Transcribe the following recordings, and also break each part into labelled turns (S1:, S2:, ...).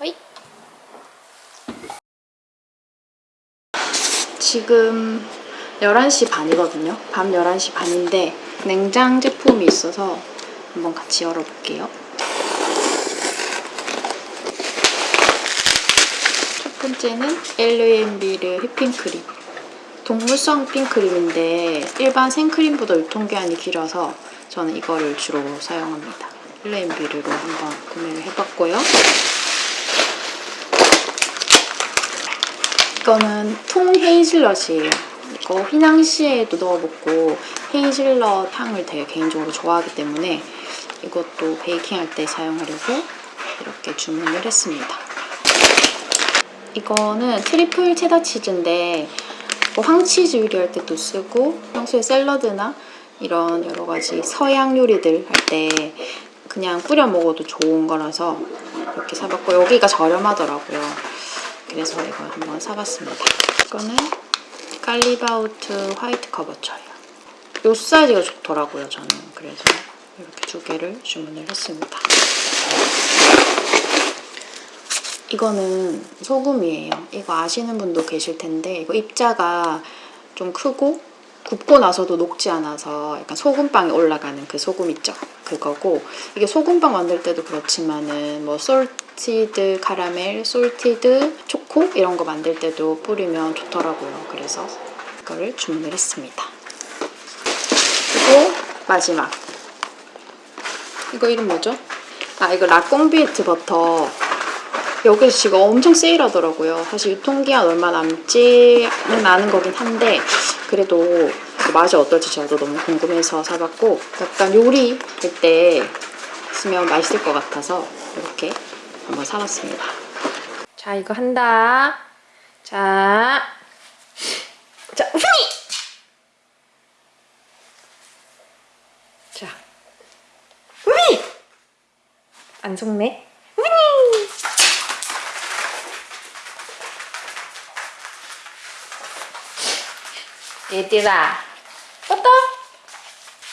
S1: 허이 지금 11시 반이거든요 밤 11시 반인데 냉장 제품이 있어서 한번 같이 열어볼게요 첫 번째는 엘르엠비르 휘핑크림 동물성 휘핑크림인데 일반 생크림보다 유통기한이 길어서 저는 이거를 주로 사용합니다. 엘르앤비르로 한번 구매를 해봤고요. 이거는 통 헤이즐넛이에요. 이거 휘낭시에도 넣어 먹고 헤이즐넛 향을 되게 개인적으로 좋아하기 때문에 이것도 베이킹할 때 사용하려고 이렇게 주문을 했습니다. 이거는 트리플 체다 치즈인데 뭐 황치즈 요리할 때도 쓰고 평소에 샐러드나 이런 여러 가지 서양 요리들 할 때 그냥 뿌려 먹어도 좋은 거라서 이렇게 사봤고 여기가 저렴하더라고요. 그래서 이거 한번 사봤습니다. 이거는 깔리바우트 화이트 커버처예요. 이 사이즈가 좋더라고요, 저는. 그래서 이렇게 두 개를 주문을 했습니다. 이거는 소금이에요. 이거 아시는 분도 계실 텐데 이거 입자가 좀 크고 굽고 나서도 녹지 않아서 약간 소금빵에 올라가는 그 소금 있죠? 그거고 이게 소금빵 만들 때도 그렇지만은 뭐 salted 카라멜, salted 초코 이런 거 만들 때도 뿌리면 좋더라고요. 그래서 이거를 주문을 했습니다. 그리고 마지막 이거 이름 뭐죠? 아 이거 라꽁비에트 버터 여기서 지금 엄청 세일하더라고요. 사실 유통기한 얼마 남지는 않은 거긴 한데 그래도 그 맛이 어떨지 저도 너무 궁금해서 사봤고 약간 요리할 때 쓰면 맛있을 것 같아서 이렇게 한번 사봤습니다. 자 이거 한다. 자, 자 후니. 자, 후니. 안 속네. 후니. 얘들아 뻗어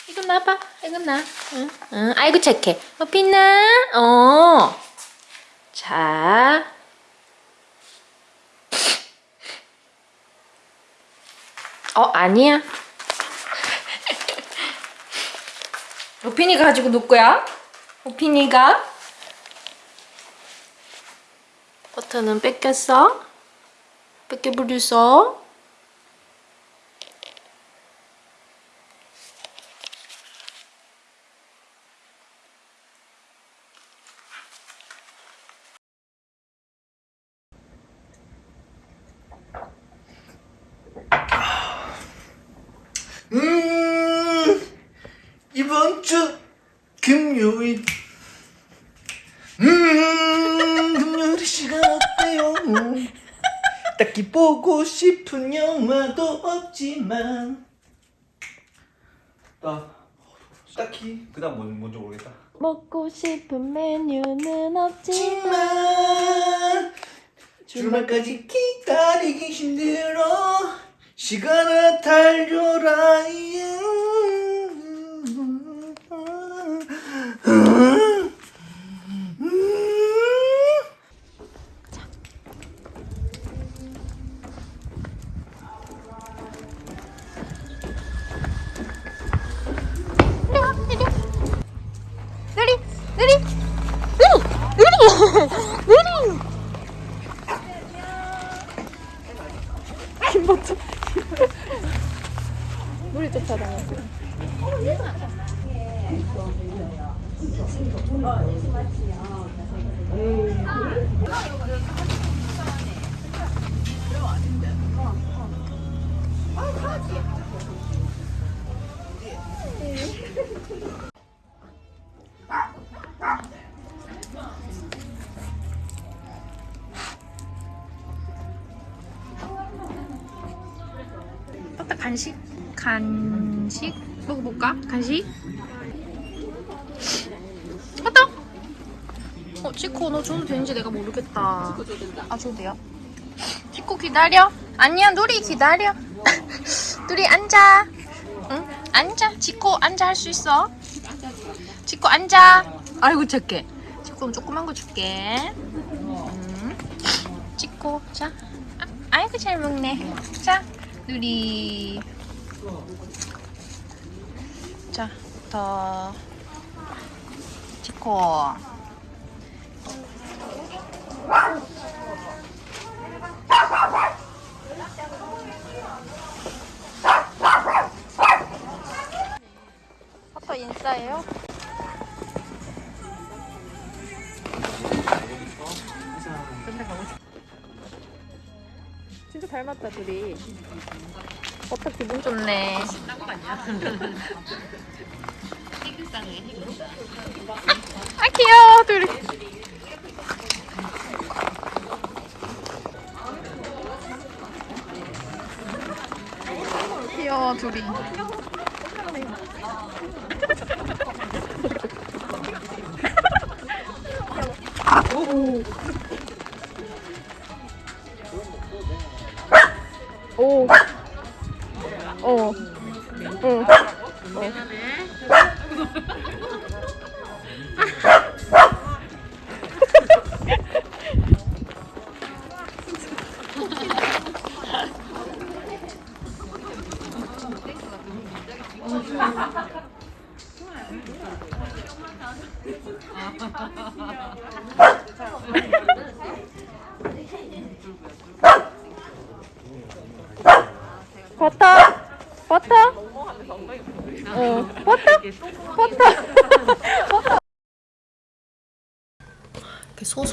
S1: 이거 놔봐 이거 놔 응, 응. 아이고 착해 어 빛나 어 자 어 아니야 오핀이가 가지고 놀 거야 오핀이가 버터는 뺏겼어? 뺏겨버렸어?
S2: 음, 이번 주 금요일. 음, 금요일 시간 어때요? 딱히 보고 싶은 영화도 없지만. 나 딱히 그다음 뭔 뭔지 모르겠다.
S1: 먹고 싶은 메뉴는 없지만
S2: 주말까지 기다리기 힘들어 시간아 달려라
S1: 느 간식? 어따? 어, 치코 너 줘도 되는지 내가 모르겠다. 아, 줘도 돼요? 치코 기다려. 아니야, 누리 기다려. 누리 앉아. 응? 앉아. 치코 앉아 할 수 있어. 치코 앉아. 아이고 착해. 치코 조그만 거 줄게. 음. 치코 자. 아, 아이고 잘 먹네. 자, 누리. 자, 더. 치코. 버터 인싸예요? 진짜 닮았다 둘이 버터 기분 좋네 아 귀여워. 둘이 귀여워 둘이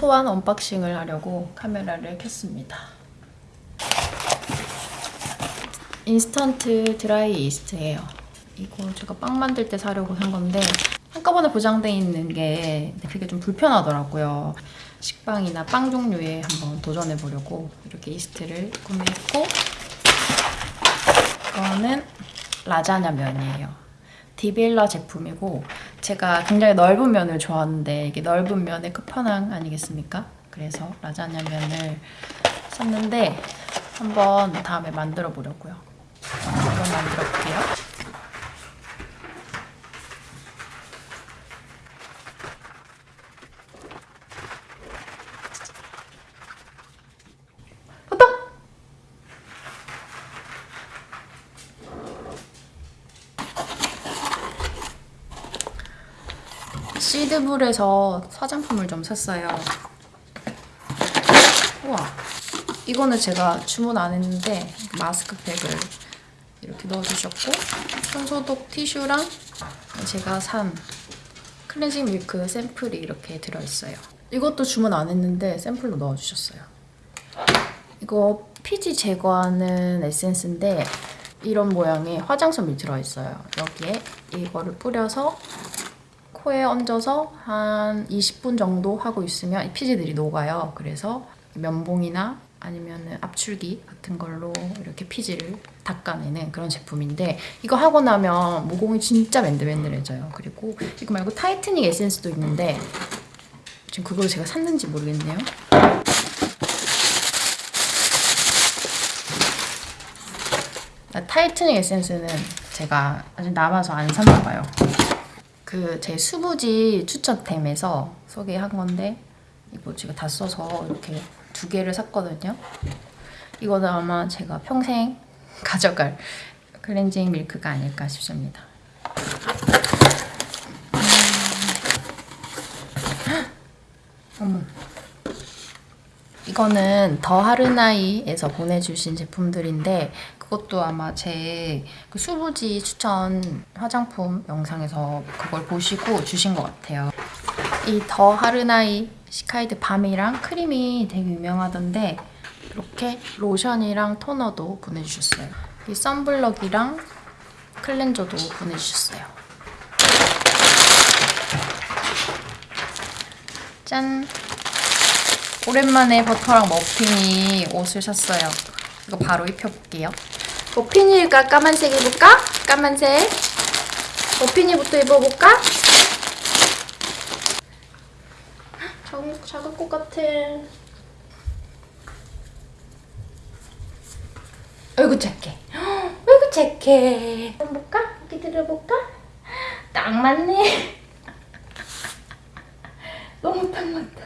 S1: 소소한 unboxing을 하려고 카메라를 켰습니다. 인스턴트 드라이 이스트예요. 이거 제가 빵 만들 때 사려고 산 건데 한꺼번에 포장돼 있는 게 그게 좀 불편하더라고요. 식빵이나 빵 종류에 한번 도전해 보려고 이렇게 이스트를 구매했고 이거는 라자냐 면이에요. 디빌라 제품이고 제가 굉장히 넓은 면을 좋아하는데 이게 넓은 면의 끝판왕 아니겠습니까? 그래서 라자냐 면을 샀는데 한번 다음에 만들어 보려고요. 한번 만들어 볼게요. 시드물에서 화장품을 좀 샀어요. 우와. 이거는 제가 주문 안 했는데 마스크팩을 이렇게 넣어주셨고 손소독 티슈랑 제가 산 클렌징 밀크 샘플이 이렇게 들어있어요. 이것도 주문 안 했는데 샘플로 넣어주셨어요. 이거 피지 제거하는 에센스인데 이런 모양의 화장솜이 들어있어요. 여기에 이거를 뿌려서 코에 얹어서 한 20분 정도 하고 있으면 이 피지들이 녹아요. 그래서 면봉이나 아니면 압출기 같은 걸로 이렇게 피지를 닦아내는 그런 제품인데 이거 하고 나면 모공이 진짜 맨들맨들해져요. 그리고 이거 말고 tightening 에센스도 있는데 지금 그걸 제가 샀는지 모르겠네요. 나 tightening 에센스는 제가 아직 남아서 안 샀나 봐요. 그 제 수부지 추천템에서 소개한 건데 이거 제가 다 써서 이렇게 두 개를 샀거든요. 이거는 아마 제가 평생 가져갈 클렌징 밀크가 아닐까 싶습니다. 음. 어머. 이거는 더 하르나이에서 보내주신 제품들인데 그것도 아마 제 그 수부지 추천 화장품 영상에서 그걸 보시고 주신 것 같아요. 이 더 하르나이 시카이드 balm이랑 크림이 되게 유명하던데 이렇게 로션이랑 토너도 보내주셨어요. 이 sunblock이랑 cleanser도 보내주셨어요. 짠! 오랜만에 버터랑 머핀이 옷을 샀어요. 이거 바로 입혀볼게요. 버핀일까 까만색 입을까? 까만색. 버핀이부터 입어볼까? 작은, 작을 것 같아. 아이고 착해. 아이고 착해. 볼까? 여기 들어볼까? 딱 맞네. 너무 딱 맞다.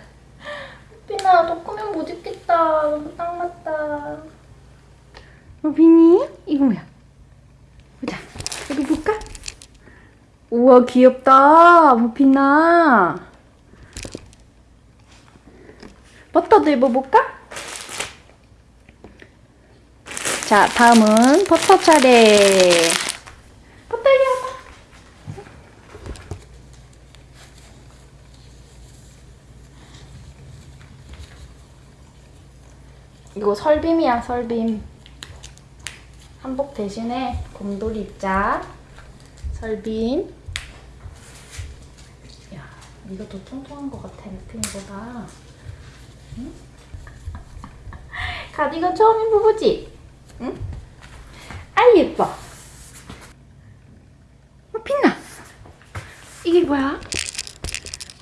S1: 빈아, 너 크면 못 입겠다. 너무 딱 맞다. 우빈이? 이거 뭐야? 보자. 여기 볼까? 우와, 귀엽다. 무핀아. 버터도 입어볼까? 자, 다음은 버터 차례. 버터 이리 와봐. 이거 설빔이야, 설빔. 한복 대신에 곰돌이 입자. 설빔. 야, 이거 더 통통한 것 같아, 느낌보다. 응? 가디건 처음 입어보지? 응? 아이, 예뻐. 어, 빛나. 이게 뭐야?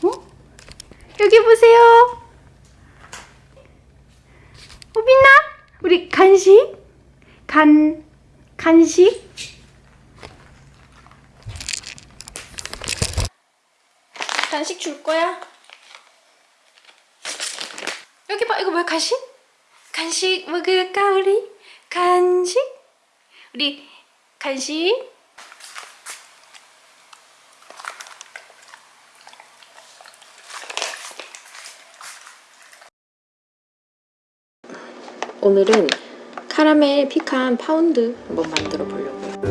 S1: 어? 여기 보세요. 어, 빛나? 우리 간식? 간, 간식? 간식 줄 거야? 여기 봐, 이거 뭐야, 간식? 간식 먹을까, 우리? 간식? 우리 간식? 오늘은 카라멜 피칸 파운드 한번 만들어 보려고요.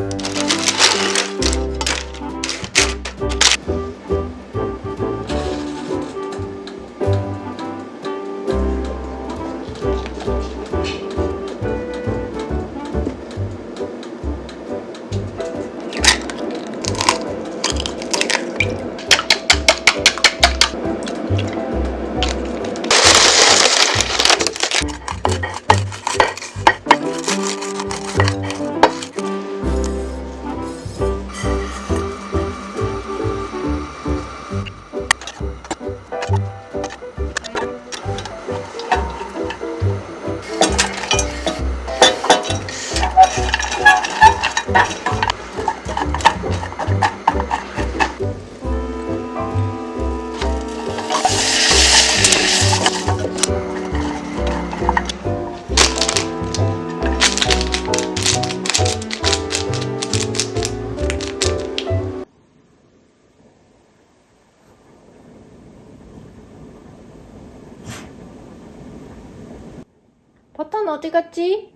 S1: 갔지?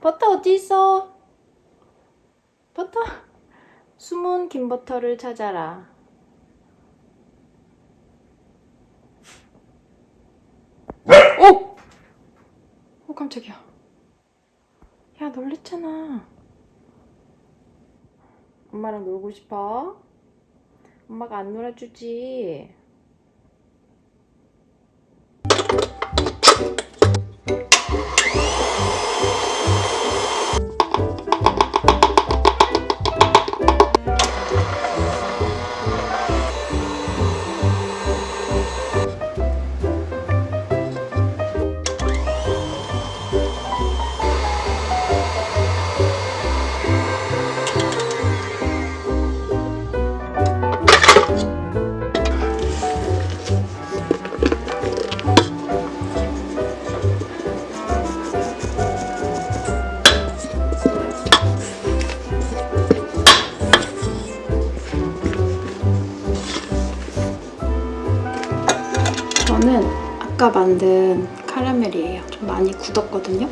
S1: 버터 어디 있어? 버터 숨은 긴 버터를 찾아라. 오! 어 깜짝이야. 야 놀랬잖아. 엄마랑 놀고 싶어? 엄마가 안 놀아주지. 저는 아까 만든 카라멜이에요. 좀 많이 굳었거든요.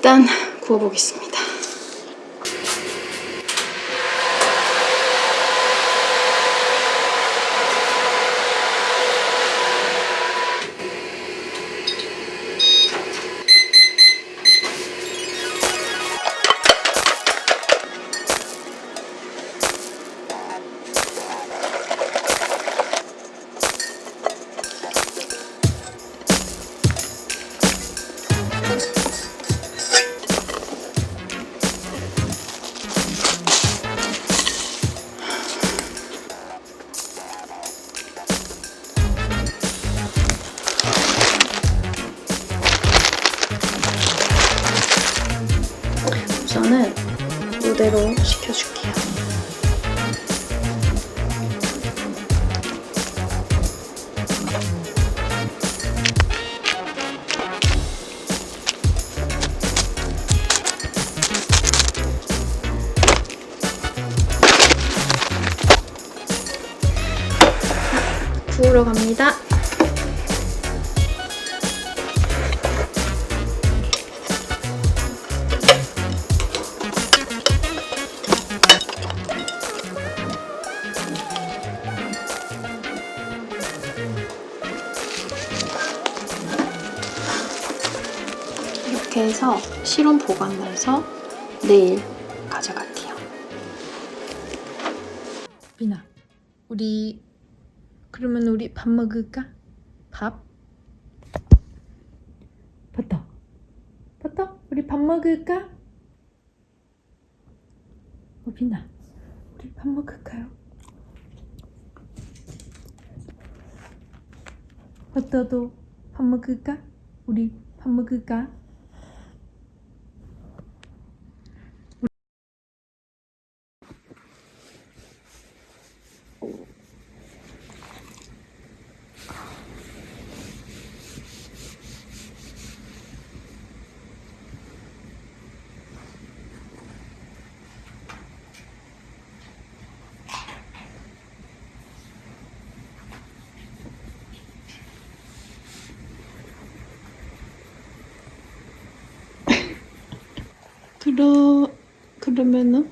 S1: 일단 구워보겠습니다. 구우러 갑니다. 이렇게 해서 실온 보관해서 내일 가져갈게요.
S3: 비나, 우리 밥 먹을까? 밥? 버터, 버터, 우리 밥 먹을까? 어, 비나, 우리 밥 먹을까요? 버터도 밥 먹을까? 우리 밥 먹을까?
S1: 그러 그러면은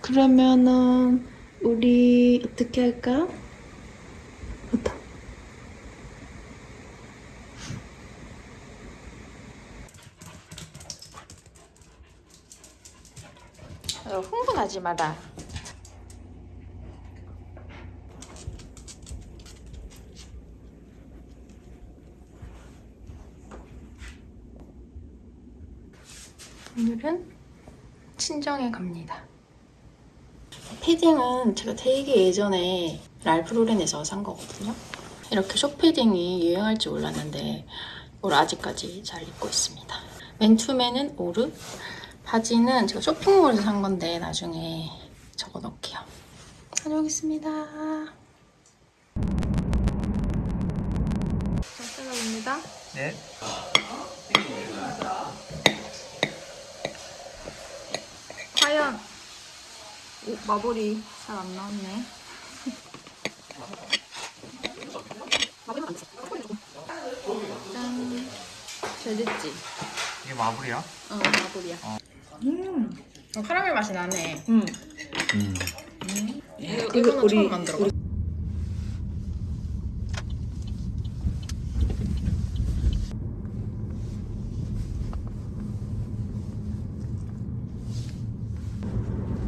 S1: 그러면은 우리 어떻게 할까? 어떠? 어, 흥분하지 마라. 오늘은 친정에 갑니다. 패딩은 제가 되게 예전에 랄프 로렌에서 산 거거든요. 이렇게 숏패딩이 유행할지 몰랐는데 이걸 아직까지 잘 입고 있습니다. 맨투맨은 오르, 바지는 제가 쇼핑몰에서 산 건데 나중에 적어 놓을게요. 다녀오겠습니다. 잘 잘라봅니다.
S2: 네.
S1: 과연 오, 마블이 잘 안 나왔네. 짠. 잘 됐지?
S2: 이게 마블이야?
S1: 어, 마블이야. 음. 어, 카라멜 맛이 나네.
S3: 응.
S2: 음.
S1: 이거, 이거는
S3: 우리-
S1: 처음 만들어.
S3: 우리-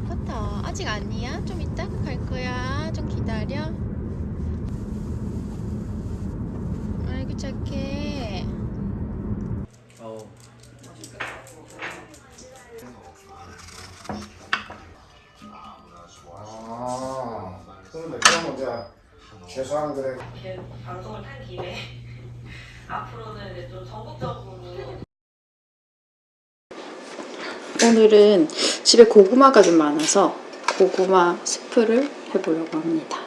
S1: 버터 아직 아니야? 좀 이따 갈 거야. 좀 기다려. 아이고 착해.
S2: 어.
S4: 아, 그런데 그러면 이제 최소한 그래
S5: 이렇게 방송을 탄 김에 앞으로는 이제 좀 전국적으로
S1: 오늘은 집에 고구마가 좀 많아서 고구마 스프를 해보려고 합니다.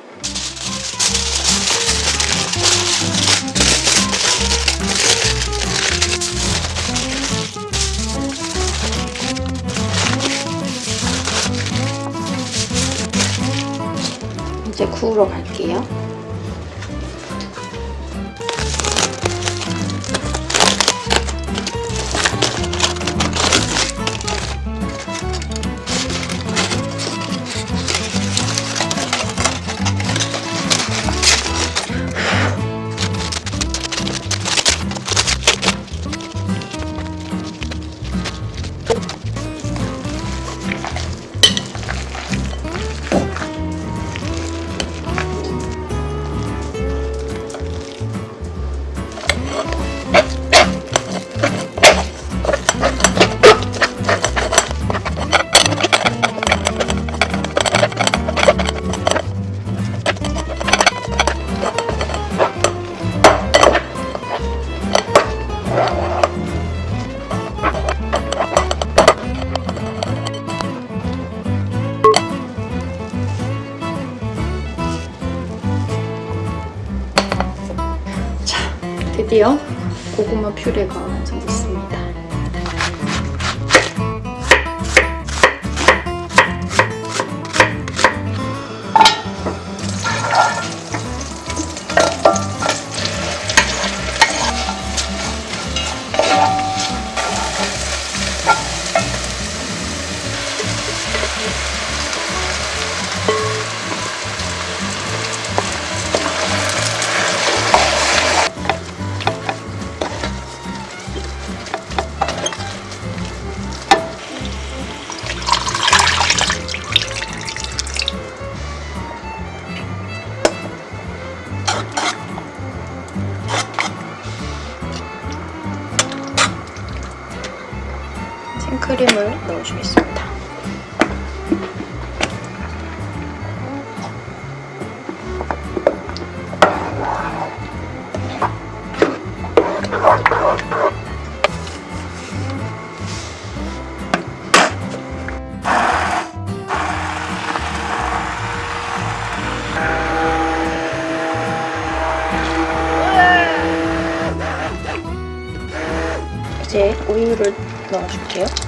S1: 이제 구우러 갈게요. 퓨레가 완성 이제 우유를 넣어줄게요.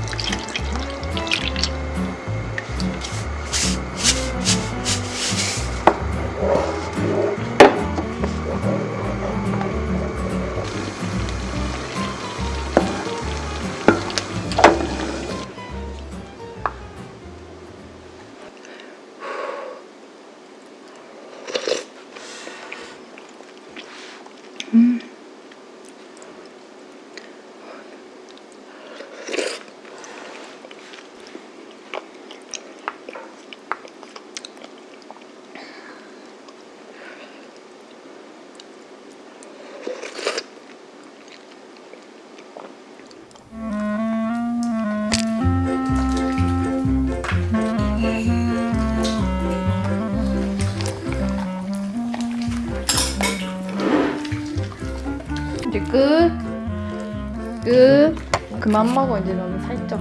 S1: 그만 먹어 이제 너는 살쪄.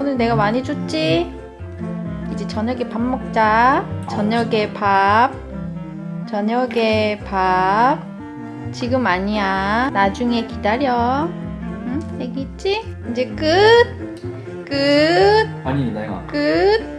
S1: 오늘 내가 많이 줬지? 이제 저녁에 밥 먹자. 저녁에 밥. 저녁에 밥. 지금 아니야. 나중에 기다려. 응? 애기 있지? 이제 끝. 끝.
S2: 아니 내가
S1: 끝.